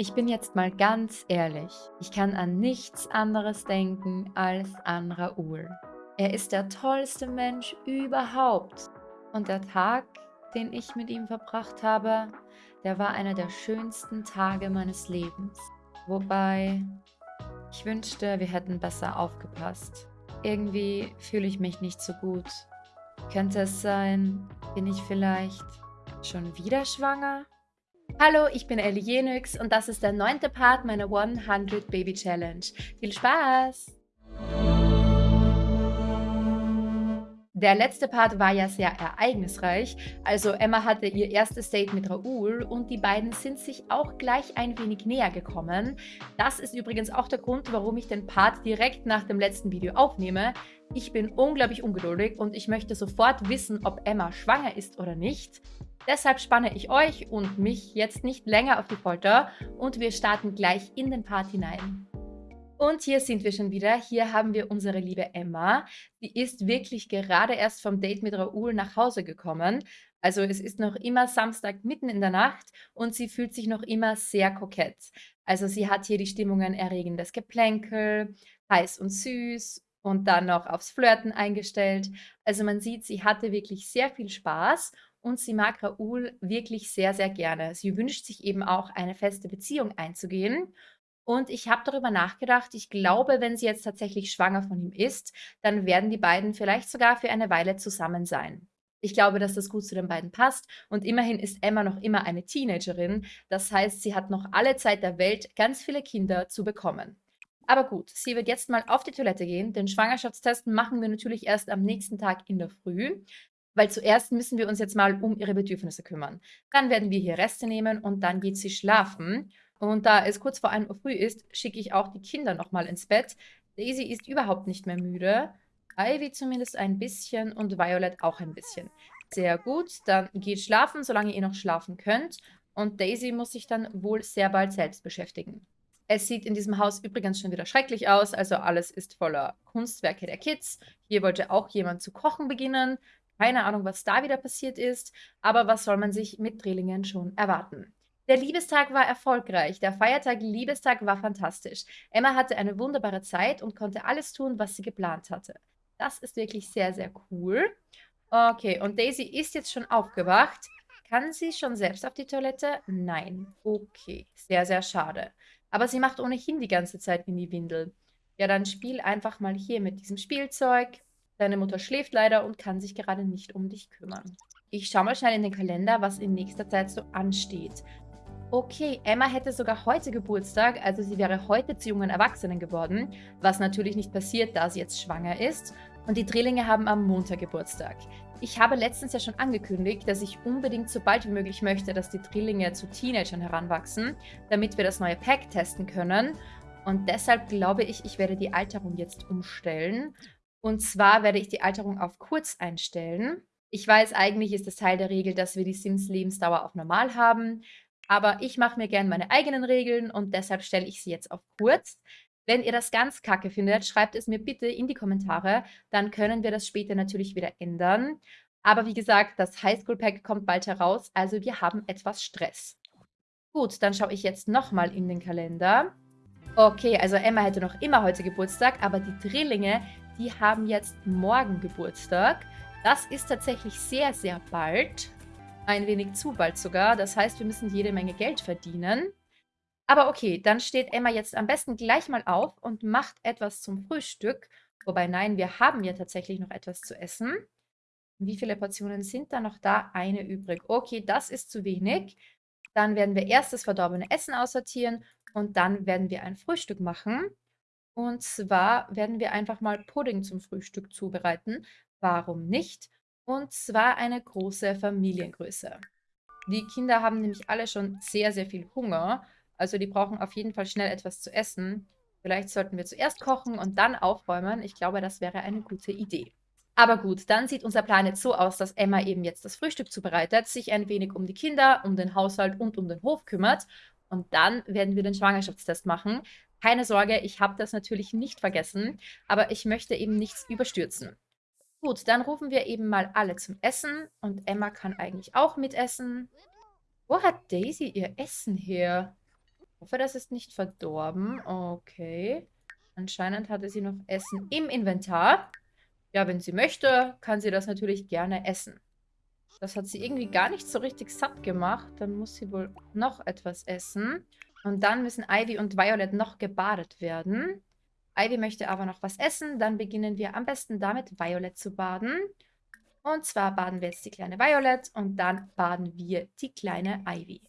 Ich bin jetzt mal ganz ehrlich. Ich kann an nichts anderes denken als an Raoul. Er ist der tollste Mensch überhaupt. Und der Tag, den ich mit ihm verbracht habe, der war einer der schönsten Tage meines Lebens. Wobei, ich wünschte, wir hätten besser aufgepasst. Irgendwie fühle ich mich nicht so gut. Könnte es sein, bin ich vielleicht schon wieder schwanger? Hallo, ich bin Ellie Jenix und das ist der neunte Part meiner 100 Baby Challenge. Viel Spaß! Der letzte Part war ja sehr ereignisreich, also Emma hatte ihr erstes Date mit Raoul und die beiden sind sich auch gleich ein wenig näher gekommen. Das ist übrigens auch der Grund, warum ich den Part direkt nach dem letzten Video aufnehme. Ich bin unglaublich ungeduldig und ich möchte sofort wissen, ob Emma schwanger ist oder nicht. Deshalb spanne ich euch und mich jetzt nicht länger auf die Folter und wir starten gleich in den Part hinein. Und hier sind wir schon wieder. Hier haben wir unsere liebe Emma. Sie ist wirklich gerade erst vom Date mit Raoul nach Hause gekommen. Also es ist noch immer Samstag mitten in der Nacht und sie fühlt sich noch immer sehr kokett. Also sie hat hier die Stimmungen erregendes Geplänkel, heiß und süß und dann noch aufs Flirten eingestellt. Also man sieht, sie hatte wirklich sehr viel Spaß und sie mag Raoul wirklich sehr, sehr gerne. Sie wünscht sich eben auch, eine feste Beziehung einzugehen. Und ich habe darüber nachgedacht, ich glaube, wenn sie jetzt tatsächlich schwanger von ihm ist, dann werden die beiden vielleicht sogar für eine Weile zusammen sein. Ich glaube, dass das gut zu den beiden passt und immerhin ist Emma noch immer eine Teenagerin. Das heißt, sie hat noch alle Zeit der Welt, ganz viele Kinder zu bekommen. Aber gut, sie wird jetzt mal auf die Toilette gehen. Den Schwangerschaftstest machen wir natürlich erst am nächsten Tag in der Früh. Weil zuerst müssen wir uns jetzt mal um ihre Bedürfnisse kümmern. Dann werden wir hier Reste nehmen und dann geht sie schlafen. Und da es kurz vor 1 Uhr früh ist, schicke ich auch die Kinder nochmal ins Bett. Daisy ist überhaupt nicht mehr müde. Ivy zumindest ein bisschen und Violet auch ein bisschen. Sehr gut, dann geht schlafen, solange ihr noch schlafen könnt. Und Daisy muss sich dann wohl sehr bald selbst beschäftigen. Es sieht in diesem Haus übrigens schon wieder schrecklich aus, also alles ist voller Kunstwerke der Kids. Hier wollte auch jemand zu kochen beginnen. Keine Ahnung, was da wieder passiert ist, aber was soll man sich mit Drillingen schon erwarten? Der Liebestag war erfolgreich. Der Feiertag Liebestag war fantastisch. Emma hatte eine wunderbare Zeit und konnte alles tun, was sie geplant hatte. Das ist wirklich sehr, sehr cool. Okay, und Daisy ist jetzt schon aufgewacht. Kann sie schon selbst auf die Toilette? Nein. Okay, sehr, sehr schade. Aber sie macht ohnehin die ganze Zeit in die Windel. Ja, dann spiel einfach mal hier mit diesem Spielzeug. Deine Mutter schläft leider und kann sich gerade nicht um dich kümmern. Ich schaue mal schnell in den Kalender, was in nächster Zeit so ansteht. Okay, Emma hätte sogar heute Geburtstag, also sie wäre heute zu jungen Erwachsenen geworden, was natürlich nicht passiert, da sie jetzt schwanger ist. Und die Drillinge haben am Montag Geburtstag. Ich habe letztens ja schon angekündigt, dass ich unbedingt so bald wie möglich möchte, dass die Drillinge zu Teenagern heranwachsen, damit wir das neue Pack testen können. Und deshalb glaube ich, ich werde die Alterung jetzt umstellen und zwar werde ich die Alterung auf kurz einstellen. Ich weiß, eigentlich ist es Teil der Regel, dass wir die Sims-Lebensdauer auf normal haben, aber ich mache mir gerne meine eigenen Regeln und deshalb stelle ich sie jetzt auf kurz. Wenn ihr das ganz kacke findet, schreibt es mir bitte in die Kommentare, dann können wir das später natürlich wieder ändern. Aber wie gesagt, das Highschool-Pack kommt bald heraus, also wir haben etwas Stress. Gut, dann schaue ich jetzt nochmal in den Kalender. Okay, also Emma hätte noch immer heute Geburtstag, aber die Drillinge, die haben jetzt morgen Geburtstag. Das ist tatsächlich sehr, sehr bald. Ein wenig zu bald sogar. Das heißt, wir müssen jede Menge Geld verdienen. Aber okay, dann steht Emma jetzt am besten gleich mal auf und macht etwas zum Frühstück. Wobei, nein, wir haben ja tatsächlich noch etwas zu essen. Wie viele Portionen sind da noch da? Eine übrig. Okay, das ist zu wenig. Dann werden wir erst das verdorbene Essen aussortieren und dann werden wir ein Frühstück machen. Und zwar werden wir einfach mal Pudding zum Frühstück zubereiten. Warum nicht? Und zwar eine große Familiengröße. Die Kinder haben nämlich alle schon sehr, sehr viel Hunger. Also die brauchen auf jeden Fall schnell etwas zu essen. Vielleicht sollten wir zuerst kochen und dann aufräumen. Ich glaube, das wäre eine gute Idee. Aber gut, dann sieht unser Plan jetzt so aus, dass Emma eben jetzt das Frühstück zubereitet, sich ein wenig um die Kinder, um den Haushalt und um den Hof kümmert. Und dann werden wir den Schwangerschaftstest machen. Keine Sorge, ich habe das natürlich nicht vergessen, aber ich möchte eben nichts überstürzen. Gut, dann rufen wir eben mal alle zum Essen und Emma kann eigentlich auch mitessen. Wo hat Daisy ihr Essen her? Ich hoffe, das ist nicht verdorben. Okay. Anscheinend hatte sie noch Essen im Inventar. Ja, wenn sie möchte, kann sie das natürlich gerne essen. Das hat sie irgendwie gar nicht so richtig satt gemacht. Dann muss sie wohl noch etwas essen. Und dann müssen Ivy und Violet noch gebadet werden. Ivy möchte aber noch was essen. Dann beginnen wir am besten damit, Violet zu baden. Und zwar baden wir jetzt die kleine Violet und dann baden wir die kleine Ivy.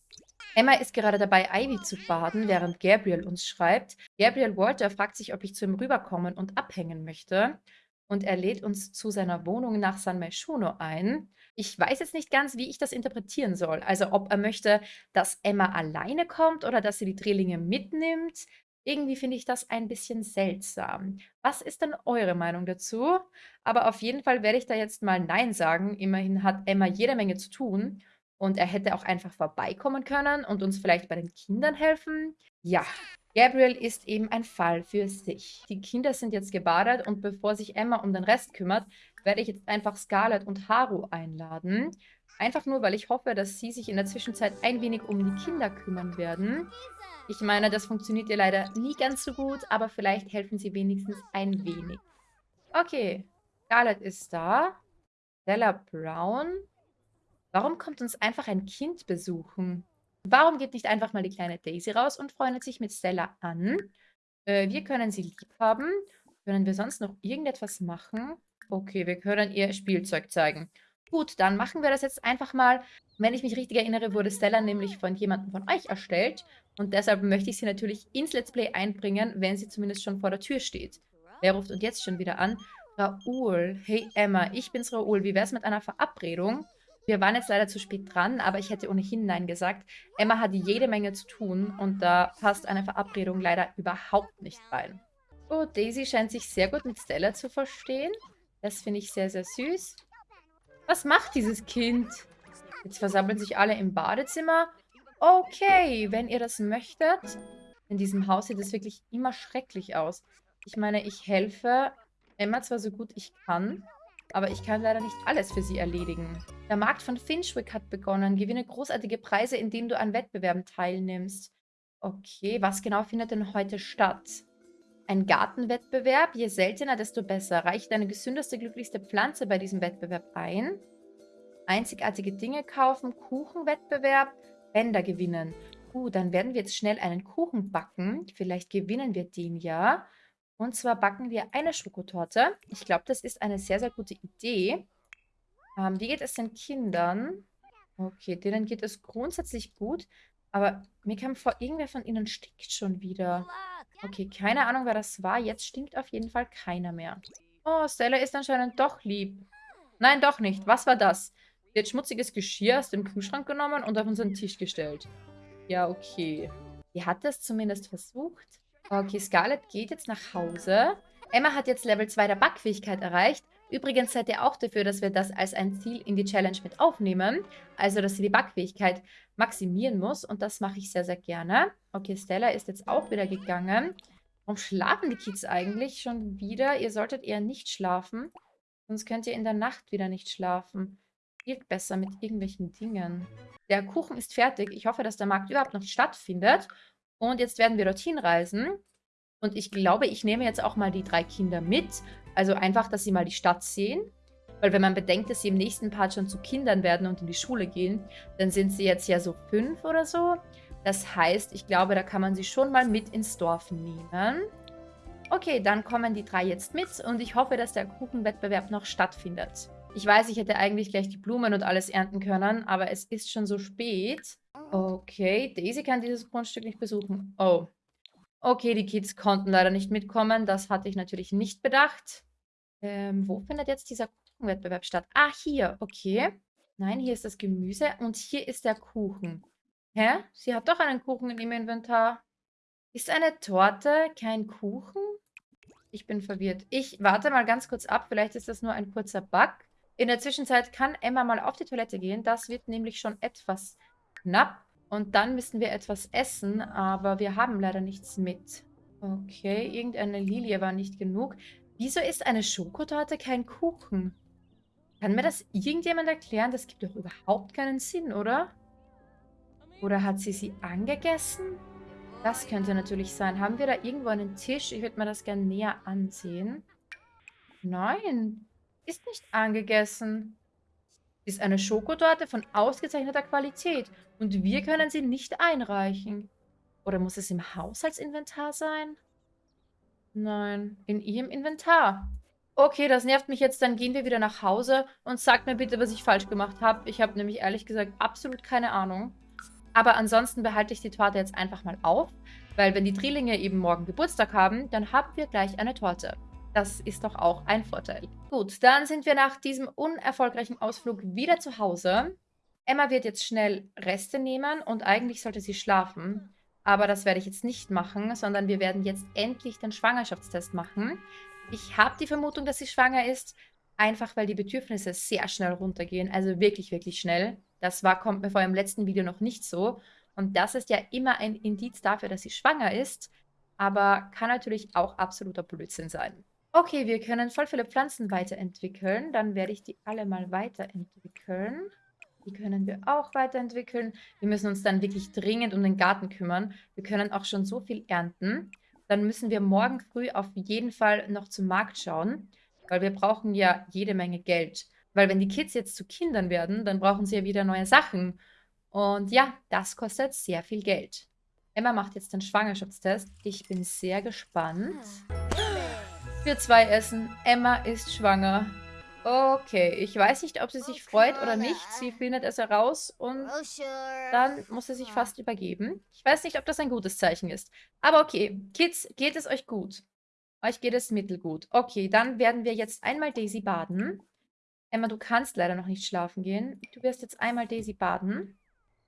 Emma ist gerade dabei, Ivy zu baden, während Gabriel uns schreibt. Gabriel Walter fragt sich, ob ich zu ihm rüberkommen und abhängen möchte. Und er lädt uns zu seiner Wohnung nach San Myshuno ein. Ich weiß jetzt nicht ganz, wie ich das interpretieren soll. Also ob er möchte, dass Emma alleine kommt oder dass sie die Drillinge mitnimmt. Irgendwie finde ich das ein bisschen seltsam. Was ist denn eure Meinung dazu? Aber auf jeden Fall werde ich da jetzt mal Nein sagen. Immerhin hat Emma jede Menge zu tun. Und er hätte auch einfach vorbeikommen können und uns vielleicht bei den Kindern helfen. Ja, Gabriel ist eben ein Fall für sich. Die Kinder sind jetzt gebadet und bevor sich Emma um den Rest kümmert, werde ich jetzt einfach Scarlett und Haru einladen. Einfach nur, weil ich hoffe, dass sie sich in der Zwischenzeit ein wenig um die Kinder kümmern werden. Ich meine, das funktioniert ja leider nie ganz so gut, aber vielleicht helfen sie wenigstens ein wenig. Okay, Scarlett ist da. Stella Brown. Warum kommt uns einfach ein Kind besuchen? Warum geht nicht einfach mal die kleine Daisy raus und freundet sich mit Stella an? Äh, wir können sie lieb haben. Können wir sonst noch irgendetwas machen? Okay, wir können ihr Spielzeug zeigen. Gut, dann machen wir das jetzt einfach mal. Wenn ich mich richtig erinnere, wurde Stella nämlich von jemandem von euch erstellt. Und deshalb möchte ich sie natürlich ins Let's Play einbringen, wenn sie zumindest schon vor der Tür steht. Wer ruft uns jetzt schon wieder an? Raoul. Hey Emma, ich bin's Raoul. Wie wär's mit einer Verabredung? Wir waren jetzt leider zu spät dran, aber ich hätte ohnehin Nein gesagt. Emma hat jede Menge zu tun und da passt eine Verabredung leider überhaupt nicht rein. Oh, Daisy scheint sich sehr gut mit Stella zu verstehen. Das finde ich sehr, sehr süß. Was macht dieses Kind? Jetzt versammeln sich alle im Badezimmer. Okay, wenn ihr das möchtet. In diesem Haus sieht es wirklich immer schrecklich aus. Ich meine, ich helfe Emma zwar so gut ich kann, aber ich kann leider nicht alles für sie erledigen. Der Markt von Finchwick hat begonnen. Gewinne großartige Preise, indem du an Wettbewerben teilnimmst. Okay, was genau findet denn heute statt? Ein Gartenwettbewerb, je seltener, desto besser. Reiche deine gesündeste, glücklichste Pflanze bei diesem Wettbewerb ein. Einzigartige Dinge kaufen, Kuchenwettbewerb, Bänder gewinnen. Uh, dann werden wir jetzt schnell einen Kuchen backen. Vielleicht gewinnen wir den ja. Und zwar backen wir eine Schokotorte. Ich glaube, das ist eine sehr, sehr gute Idee. Ähm, wie geht es den Kindern? Okay, denen geht es grundsätzlich gut. Aber mir kam vor, irgendwer von ihnen stinkt schon wieder. Okay, keine Ahnung, wer das war. Jetzt stinkt auf jeden Fall keiner mehr. Oh, Stella ist anscheinend doch lieb. Nein, doch nicht. Was war das? Sie hat schmutziges Geschirr aus dem Kühlschrank genommen und auf unseren Tisch gestellt. Ja, okay. Sie hat es zumindest versucht. Okay, Scarlett geht jetzt nach Hause. Emma hat jetzt Level 2 der Backfähigkeit erreicht. Übrigens seid ihr auch dafür, dass wir das als ein Ziel in die Challenge mit aufnehmen. Also, dass sie die Backfähigkeit maximieren muss. Und das mache ich sehr, sehr gerne. Okay, Stella ist jetzt auch wieder gegangen. Warum schlafen die Kids eigentlich schon wieder? Ihr solltet eher nicht schlafen. Sonst könnt ihr in der Nacht wieder nicht schlafen. Spielt besser mit irgendwelchen Dingen. Der Kuchen ist fertig. Ich hoffe, dass der Markt überhaupt noch stattfindet. Und jetzt werden wir dorthin reisen. Und ich glaube, ich nehme jetzt auch mal die drei Kinder mit. Also einfach, dass sie mal die Stadt sehen. Weil wenn man bedenkt, dass sie im nächsten Part schon zu Kindern werden und in die Schule gehen, dann sind sie jetzt ja so fünf oder so. Das heißt, ich glaube, da kann man sie schon mal mit ins Dorf nehmen. Okay, dann kommen die drei jetzt mit und ich hoffe, dass der Kuchenwettbewerb noch stattfindet. Ich weiß, ich hätte eigentlich gleich die Blumen und alles ernten können, aber es ist schon so spät. Okay, Daisy kann dieses Grundstück nicht besuchen. Oh. Okay, die Kids konnten leider nicht mitkommen. Das hatte ich natürlich nicht bedacht. Ähm, wo findet jetzt dieser Kuchenwettbewerb statt? Ah, hier. Okay. Nein, hier ist das Gemüse und hier ist der Kuchen. Hä? Sie hat doch einen Kuchen in ihrem Inventar. Ist eine Torte kein Kuchen? Ich bin verwirrt. Ich warte mal ganz kurz ab. Vielleicht ist das nur ein kurzer Bug. In der Zwischenzeit kann Emma mal auf die Toilette gehen. Das wird nämlich schon etwas knapp. Und dann müssen wir etwas essen, aber wir haben leider nichts mit. Okay, irgendeine Lilie war nicht genug. Wieso ist eine Schokotorte kein Kuchen? Kann mir das irgendjemand erklären? Das gibt doch überhaupt keinen Sinn, oder? Oder hat sie sie angegessen? Das könnte natürlich sein. Haben wir da irgendwo einen Tisch? Ich würde mir das gerne näher ansehen. Nein, ist nicht angegessen. Ist eine Schokotorte von ausgezeichneter Qualität und wir können sie nicht einreichen. Oder muss es im Haushaltsinventar sein? Nein, in ihrem Inventar. Okay, das nervt mich jetzt. Dann gehen wir wieder nach Hause und sagt mir bitte, was ich falsch gemacht habe. Ich habe nämlich ehrlich gesagt absolut keine Ahnung. Aber ansonsten behalte ich die Torte jetzt einfach mal auf, weil wenn die Drillinge eben morgen Geburtstag haben, dann haben wir gleich eine Torte. Das ist doch auch ein Vorteil. Gut, dann sind wir nach diesem unerfolgreichen Ausflug wieder zu Hause. Emma wird jetzt schnell Reste nehmen und eigentlich sollte sie schlafen. Aber das werde ich jetzt nicht machen, sondern wir werden jetzt endlich den Schwangerschaftstest machen. Ich habe die Vermutung, dass sie schwanger ist, einfach weil die Bedürfnisse sehr schnell runtergehen. Also wirklich, wirklich schnell. Das war, kommt mir vor im letzten Video noch nicht so. Und das ist ja immer ein Indiz dafür, dass sie schwanger ist. Aber kann natürlich auch absoluter Blödsinn sein. Okay, wir können voll viele Pflanzen weiterentwickeln. Dann werde ich die alle mal weiterentwickeln. Die können wir auch weiterentwickeln. Wir müssen uns dann wirklich dringend um den Garten kümmern. Wir können auch schon so viel ernten. Dann müssen wir morgen früh auf jeden Fall noch zum Markt schauen, weil wir brauchen ja jede Menge Geld. Weil wenn die Kids jetzt zu Kindern werden, dann brauchen sie ja wieder neue Sachen. Und ja, das kostet sehr viel Geld. Emma macht jetzt den Schwangerschaftstest. Ich bin sehr gespannt. Wir zwei essen. Emma ist schwanger. Okay, ich weiß nicht, ob sie sich freut oder nicht. Sie findet es heraus und dann muss sie sich fast übergeben. Ich weiß nicht, ob das ein gutes Zeichen ist. Aber okay, Kids, geht es euch gut? Euch geht es mittelgut. Okay, dann werden wir jetzt einmal Daisy baden. Emma, du kannst leider noch nicht schlafen gehen. Du wirst jetzt einmal Daisy baden.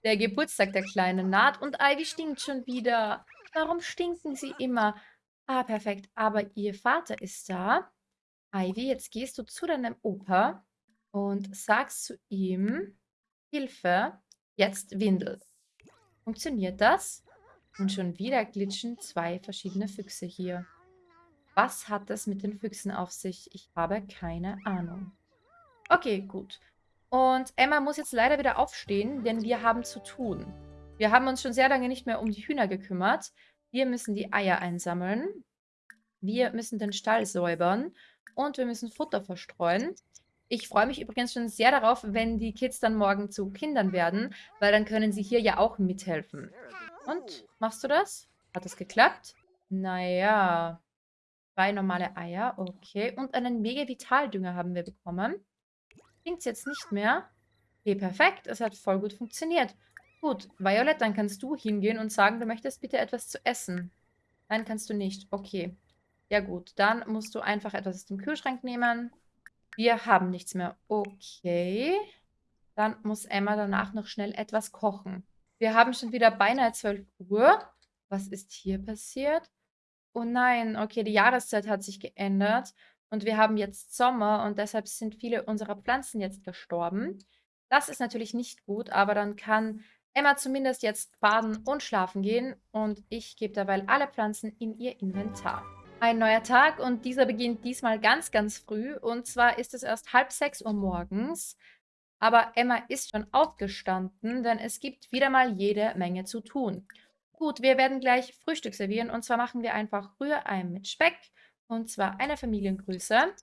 Der Geburtstag der Kleinen naht und Ivy stinkt schon wieder. Warum stinken sie immer? Ah, perfekt. Aber ihr Vater ist da. Ivy, jetzt gehst du zu deinem Opa und sagst zu ihm, Hilfe, jetzt Windel. Funktioniert das? Und schon wieder glitschen zwei verschiedene Füchse hier. Was hat das mit den Füchsen auf sich? Ich habe keine Ahnung. Okay, gut. Und Emma muss jetzt leider wieder aufstehen, denn wir haben zu tun. Wir haben uns schon sehr lange nicht mehr um die Hühner gekümmert. Wir müssen die Eier einsammeln. Wir müssen den Stall säubern. Und wir müssen Futter verstreuen. Ich freue mich übrigens schon sehr darauf, wenn die Kids dann morgen zu Kindern werden, weil dann können sie hier ja auch mithelfen. Und, machst du das? Hat das geklappt? Naja, zwei normale Eier, okay. Und einen Mega-Vitaldünger haben wir bekommen. Klingt jetzt nicht mehr. Okay, perfekt. Es hat voll gut funktioniert. Gut, Violet, dann kannst du hingehen und sagen, du möchtest bitte etwas zu essen. Nein, kannst du nicht. Okay. Ja gut, dann musst du einfach etwas aus dem Kühlschrank nehmen. Wir haben nichts mehr. Okay. Dann muss Emma danach noch schnell etwas kochen. Wir haben schon wieder beinahe 12 Uhr. Was ist hier passiert? Oh nein, okay, die Jahreszeit hat sich geändert. Und wir haben jetzt Sommer und deshalb sind viele unserer Pflanzen jetzt gestorben. Das ist natürlich nicht gut, aber dann kann Emma zumindest jetzt baden und schlafen gehen. Und ich gebe dabei alle Pflanzen in ihr Inventar. Ein neuer Tag und dieser beginnt diesmal ganz, ganz früh. Und zwar ist es erst halb sechs Uhr morgens. Aber Emma ist schon aufgestanden, denn es gibt wieder mal jede Menge zu tun. Gut, wir werden gleich Frühstück servieren und zwar machen wir einfach Rührei mit Speck und zwar eine Familiengrüße.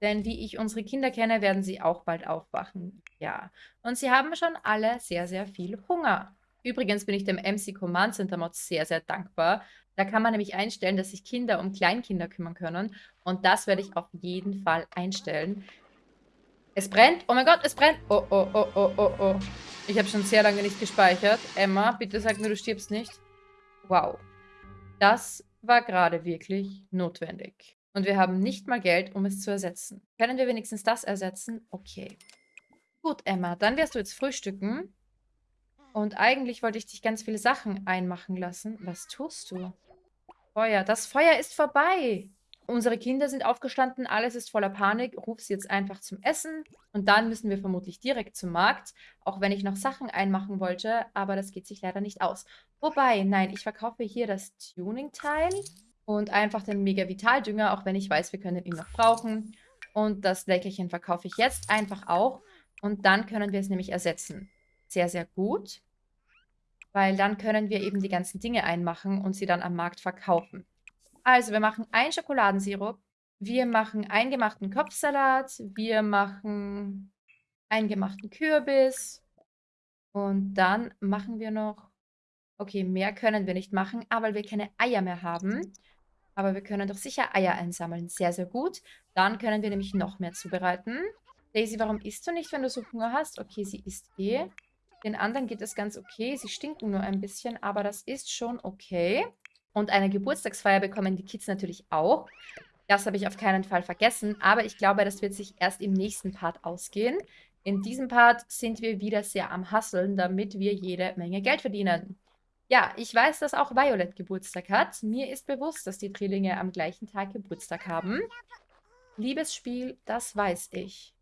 Denn wie ich unsere Kinder kenne, werden sie auch bald aufwachen. Ja, und sie haben schon alle sehr, sehr viel Hunger. Übrigens bin ich dem MC Command Center Mod sehr, sehr dankbar. Da kann man nämlich einstellen, dass sich Kinder um Kleinkinder kümmern können. Und das werde ich auf jeden Fall einstellen. Es brennt. Oh mein Gott, es brennt. Oh, oh, oh, oh, oh, oh. Ich habe schon sehr lange nicht gespeichert. Emma, bitte sag mir, du stirbst nicht. Wow. Das war gerade wirklich notwendig. Und wir haben nicht mal Geld, um es zu ersetzen. Können wir wenigstens das ersetzen? Okay. Gut, Emma, dann wirst du jetzt frühstücken. Und eigentlich wollte ich dich ganz viele Sachen einmachen lassen. Was tust du? Feuer. Das Feuer ist vorbei. Unsere Kinder sind aufgestanden, alles ist voller Panik. Ruf sie jetzt einfach zum Essen. Und dann müssen wir vermutlich direkt zum Markt. Auch wenn ich noch Sachen einmachen wollte, aber das geht sich leider nicht aus. Wobei, nein, ich verkaufe hier das Tuning-Teil und einfach den Mega-Vital-Dünger, auch wenn ich weiß, wir können ihn noch brauchen. Und das Leckerchen verkaufe ich jetzt einfach auch. Und dann können wir es nämlich ersetzen. Sehr, sehr gut. weil dann können wir eben die ganzen Dinge einmachen und sie dann am Markt verkaufen. Also, wir machen einen Schokoladensirup, wir machen eingemachten Kopfsalat, wir machen eingemachten Kürbis und dann machen wir noch okay, mehr können wir nicht machen, weil wir keine Eier mehr haben. Aber wir können doch sicher Eier einsammeln. Sehr, sehr gut. Dann können wir nämlich noch mehr zubereiten. Daisy, warum isst du nicht, wenn du so Hunger hast? Okay, sie isst eh. Den anderen geht es ganz okay. Sie stinken nur ein bisschen, aber das ist schon okay. Und eine Geburtstagsfeier bekommen die Kids natürlich auch. Das habe ich auf keinen Fall vergessen. Aber ich glaube, das wird sich erst im nächsten Part ausgehen. In diesem Part sind wir wieder sehr am Hasseln, damit wir jede Menge Geld verdienen. Ja, ich weiß, dass auch Violet Geburtstag hat. Mir ist bewusst, dass die Drillinge am gleichen Tag Geburtstag haben. Liebesspiel, das weiß ich.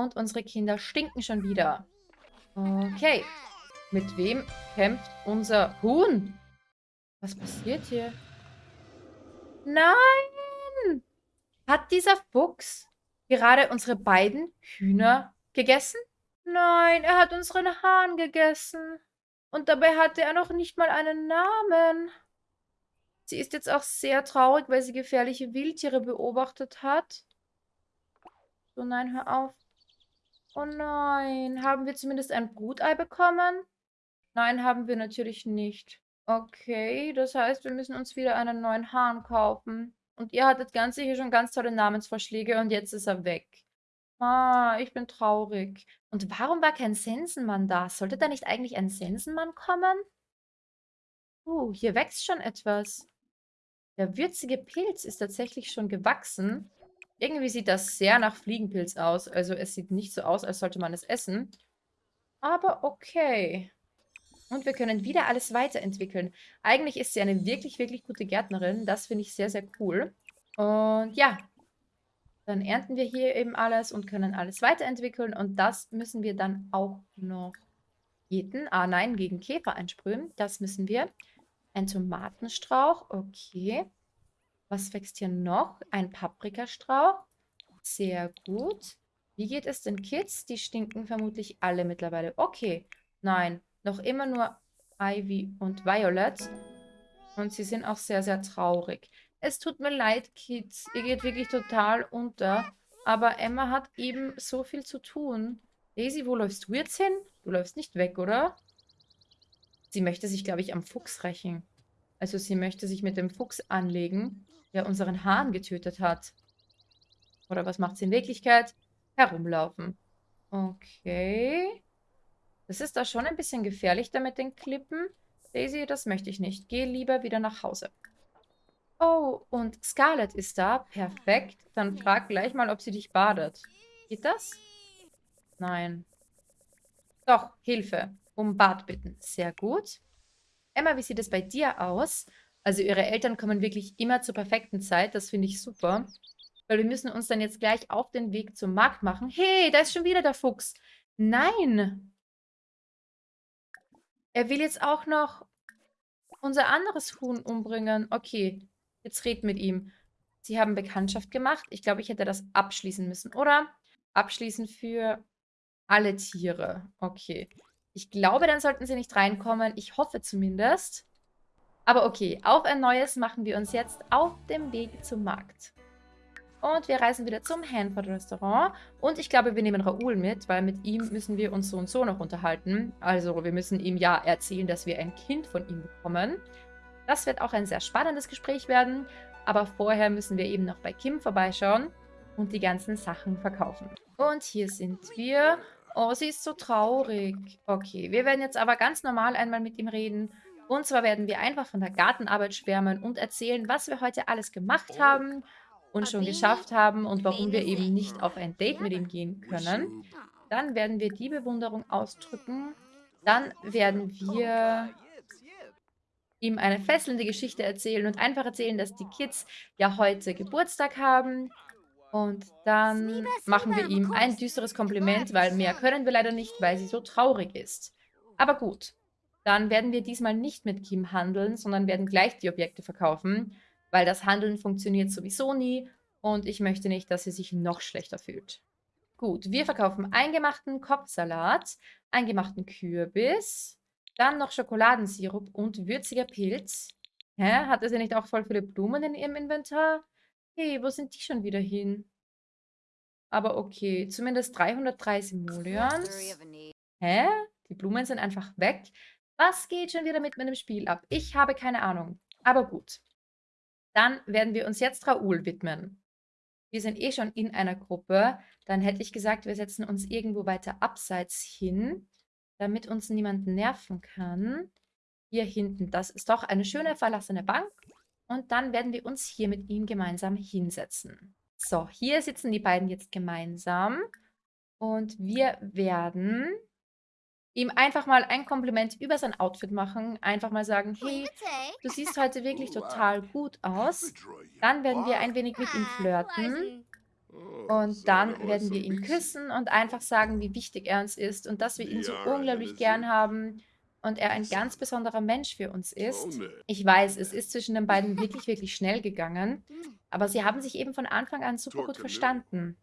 Und unsere Kinder stinken schon wieder. Okay. Mit wem kämpft unser Huhn? Was passiert hier? Nein! Hat dieser Fuchs gerade unsere beiden Hühner gegessen? Nein, er hat unseren Hahn gegessen. Und dabei hatte er noch nicht mal einen Namen. Sie ist jetzt auch sehr traurig, weil sie gefährliche Wildtiere beobachtet hat. So, nein, hör auf. Oh nein, haben wir zumindest ein Brutei bekommen? Nein, haben wir natürlich nicht. Okay, das heißt, wir müssen uns wieder einen neuen Hahn kaufen. Und ihr hattet ganz sicher schon ganz tolle Namensvorschläge und jetzt ist er weg. Ah, ich bin traurig. Und warum war kein Sensenmann da? Sollte da nicht eigentlich ein Sensenmann kommen? Uh, hier wächst schon etwas. Der würzige Pilz ist tatsächlich schon gewachsen. Irgendwie sieht das sehr nach Fliegenpilz aus. Also es sieht nicht so aus, als sollte man es essen. Aber okay. Und wir können wieder alles weiterentwickeln. Eigentlich ist sie eine wirklich, wirklich gute Gärtnerin. Das finde ich sehr, sehr cool. Und ja, dann ernten wir hier eben alles und können alles weiterentwickeln. Und das müssen wir dann auch noch jeden, ah nein, gegen Käfer einsprühen. Das müssen wir. Ein Tomatenstrauch, okay. Was wächst hier noch? Ein Paprikastrauch. Sehr gut. Wie geht es den Kids? Die stinken vermutlich alle mittlerweile. Okay, nein, noch immer nur Ivy und Violet. Und sie sind auch sehr, sehr traurig. Es tut mir leid, Kids. Ihr geht wirklich total unter. Aber Emma hat eben so viel zu tun. Daisy, wo läufst du jetzt hin? Du läufst nicht weg, oder? Sie möchte sich, glaube ich, am Fuchs rächen. Also sie möchte sich mit dem Fuchs anlegen, der unseren Hahn getötet hat. Oder was macht sie in Wirklichkeit? Herumlaufen. Okay. Das ist da schon ein bisschen gefährlich da mit den Klippen. Daisy, das möchte ich nicht. Geh lieber wieder nach Hause. Oh, und Scarlett ist da. Perfekt. Dann frag gleich mal, ob sie dich badet. Geht das? Nein. Doch, Hilfe. Um Bad bitten. Sehr gut. Emma, wie sieht es bei dir aus? Also ihre Eltern kommen wirklich immer zur perfekten Zeit. Das finde ich super. Weil wir müssen uns dann jetzt gleich auf den Weg zum Markt machen. Hey, da ist schon wieder der Fuchs. Nein. Er will jetzt auch noch unser anderes Huhn umbringen. Okay, Jetzt red mit ihm. Sie haben Bekanntschaft gemacht. Ich glaube, ich hätte das abschließen müssen, oder? Abschließen für alle Tiere. Okay. Ich glaube, dann sollten sie nicht reinkommen. Ich hoffe zumindest. Aber okay, auf ein neues machen wir uns jetzt auf dem Weg zum Markt. Und wir reisen wieder zum Hanford Restaurant. Und ich glaube, wir nehmen Raoul mit, weil mit ihm müssen wir uns so und so noch unterhalten. Also wir müssen ihm ja erzählen, dass wir ein Kind von ihm bekommen. Das wird auch ein sehr spannendes Gespräch werden, aber vorher müssen wir eben noch bei Kim vorbeischauen und die ganzen Sachen verkaufen. Und hier sind wir. Oh, sie ist so traurig. Okay, wir werden jetzt aber ganz normal einmal mit ihm reden. Und zwar werden wir einfach von der Gartenarbeit schwärmen und erzählen, was wir heute alles gemacht haben und schon geschafft haben und warum wir eben nicht auf ein Date mit ihm gehen können. Dann werden wir die Bewunderung ausdrücken. Dann werden wir ihm eine fesselnde Geschichte erzählen und einfach erzählen, dass die Kids ja heute Geburtstag haben. Und dann machen wir ihm ein düsteres Kompliment, weil mehr können wir leider nicht, weil sie so traurig ist. Aber gut, dann werden wir diesmal nicht mit Kim handeln, sondern werden gleich die Objekte verkaufen, weil das Handeln funktioniert sowieso nie und ich möchte nicht, dass sie sich noch schlechter fühlt. Gut, wir verkaufen eingemachten Kopfsalat, eingemachten Kürbis, Dann noch Schokoladensirup und würziger Pilz. Hä? Hatte sie nicht auch voll viele Blumen in ihrem Inventar? Hey, wo sind die schon wieder hin? Aber okay, zumindest 303 Simoleons. Hä? Die Blumen sind einfach weg. Was geht schon wieder mit meinem Spiel ab? Ich habe keine Ahnung. Aber gut. Dann werden wir uns jetzt Raoul widmen. Wir sind eh schon in einer Gruppe. Dann hätte ich gesagt, wir setzen uns irgendwo weiter abseits hin, damit uns niemand nerven kann. Hier hinten, das ist doch eine schöne verlassene Bank. Und dann werden wir uns hier mit ihm gemeinsam hinsetzen. So, hier sitzen die beiden jetzt gemeinsam. Und wir werden ihm einfach mal ein Kompliment über sein Outfit machen. Einfach mal sagen, hey, du siehst heute wirklich total gut aus. Dann werden wir ein wenig mit ihm flirten. Und dann werden wir ihn küssen und einfach sagen, wie wichtig er uns ist und dass wir ihn so unglaublich gern haben und er ein ganz besonderer Mensch für uns ist. Ich weiß, es ist zwischen den beiden wirklich, wirklich schnell gegangen, aber sie haben sich eben von Anfang an super gut verstanden.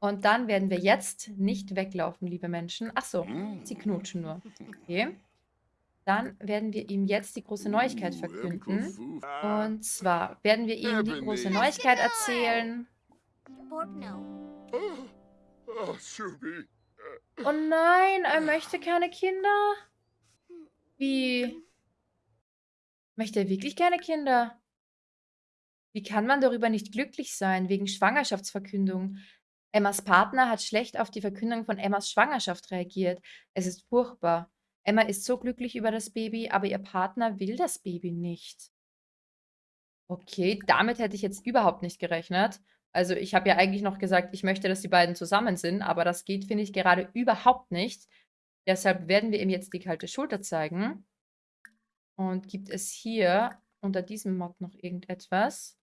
Und dann werden wir jetzt nicht weglaufen, liebe Menschen. Ach so, sie knutschen nur. Okay. Dann werden wir ihm jetzt die große Neuigkeit verkünden. Und zwar werden wir ihm die große Neuigkeit erzählen. Oh nein, er möchte keine Kinder? Wie? Möchte er wirklich keine Kinder? Wie kann man darüber nicht glücklich sein, wegen Schwangerschaftsverkündung? Emmas Partner hat schlecht auf die Verkündung von Emmas Schwangerschaft reagiert. Es ist furchtbar. Emma ist so glücklich über das Baby, aber ihr Partner will das Baby nicht. Okay, damit hätte ich jetzt überhaupt nicht gerechnet. Also ich habe ja eigentlich noch gesagt, ich möchte, dass die beiden zusammen sind, aber das geht, finde ich, gerade überhaupt nicht. Deshalb werden wir ihm jetzt die kalte Schulter zeigen. Und gibt es hier unter diesem Mod noch irgendetwas?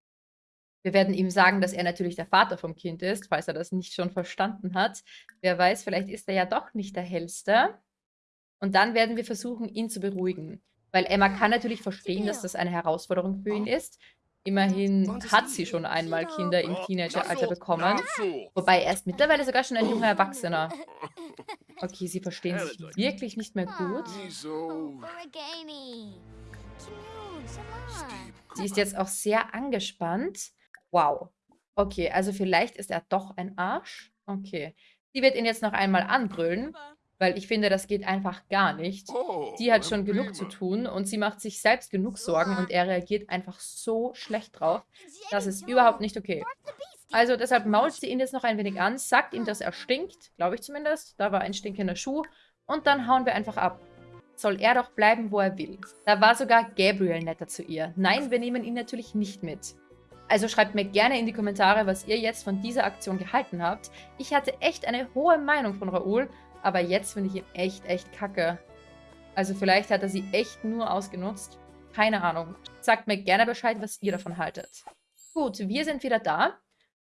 Wir werden ihm sagen, dass er natürlich der Vater vom Kind ist, falls er das nicht schon verstanden hat. Wer weiß, vielleicht ist er ja doch nicht der Hellste. Und dann werden wir versuchen, ihn zu beruhigen. Weil Emma kann natürlich verstehen, dass das eine Herausforderung für ihn ist. Immerhin hat sie schon einmal Kinder im Teenageralter bekommen. Wobei er ist mittlerweile sogar schon ein junger Erwachsener. Okay, sie verstehen sich wirklich nicht mehr gut. Sie ist jetzt auch sehr angespannt. Wow. Okay, also vielleicht ist er doch ein Arsch. Okay. Sie wird ihn jetzt noch einmal anbrüllen. Weil ich finde, das geht einfach gar nicht. Oh, sie hat schon genug zu tun und sie macht sich selbst genug Sorgen und er reagiert einfach so schlecht drauf. Das ist überhaupt nicht okay. Also deshalb mault sie ihn jetzt noch ein wenig an, sagt ihm, dass er stinkt, glaube ich zumindest. Da war ein stinkender Schuh. Und dann hauen wir einfach ab. Soll er doch bleiben, wo er will. Da war sogar Gabriel netter zu ihr. Nein, wir nehmen ihn natürlich nicht mit. Also schreibt mir gerne in die Kommentare, was ihr jetzt von dieser Aktion gehalten habt. Ich hatte echt eine hohe Meinung von Raoul aber jetzt finde ich ihn echt, echt kacke. Also vielleicht hat er sie echt nur ausgenutzt. Keine Ahnung. Sagt mir gerne Bescheid, was ihr davon haltet. Gut, wir sind wieder da.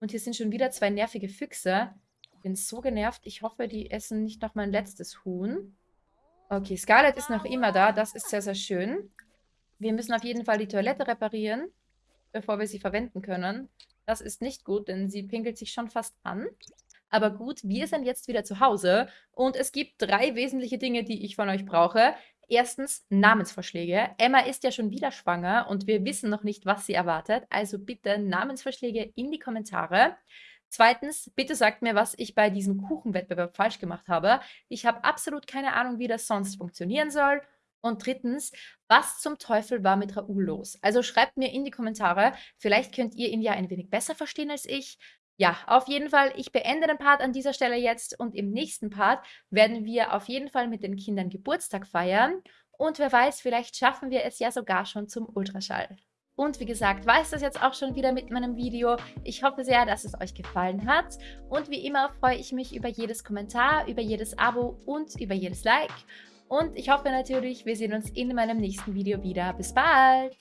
Und hier sind schon wieder zwei nervige Füchse. Ich bin so genervt. Ich hoffe, die essen nicht noch mein letztes Huhn. Okay, Scarlett ist noch immer da. Das ist sehr, sehr schön. Wir müssen auf jeden Fall die Toilette reparieren, bevor wir sie verwenden können. Das ist nicht gut, denn sie pinkelt sich schon fast an. Aber gut, wir sind jetzt wieder zu Hause und es gibt drei wesentliche Dinge, die ich von euch brauche. Erstens Namensvorschläge. Emma ist ja schon wieder schwanger und wir wissen noch nicht, was sie erwartet. Also bitte Namensvorschläge in die Kommentare. Zweitens, bitte sagt mir, was ich bei diesem Kuchenwettbewerb falsch gemacht habe. Ich habe absolut keine Ahnung, wie das sonst funktionieren soll. Und drittens, was zum Teufel war mit Raoul los? Also schreibt mir in die Kommentare, vielleicht könnt ihr ihn ja ein wenig besser verstehen als ich. Ja, auf jeden Fall, ich beende den Part an dieser Stelle jetzt und im nächsten Part werden wir auf jeden Fall mit den Kindern Geburtstag feiern und wer weiß, vielleicht schaffen wir es ja sogar schon zum Ultraschall. Und wie gesagt, war es das jetzt auch schon wieder mit meinem Video. Ich hoffe sehr, dass es euch gefallen hat. Und wie immer freue ich mich über jedes Kommentar, über jedes Abo und über jedes Like. Und ich hoffe natürlich, wir sehen uns in meinem nächsten Video wieder. Bis bald!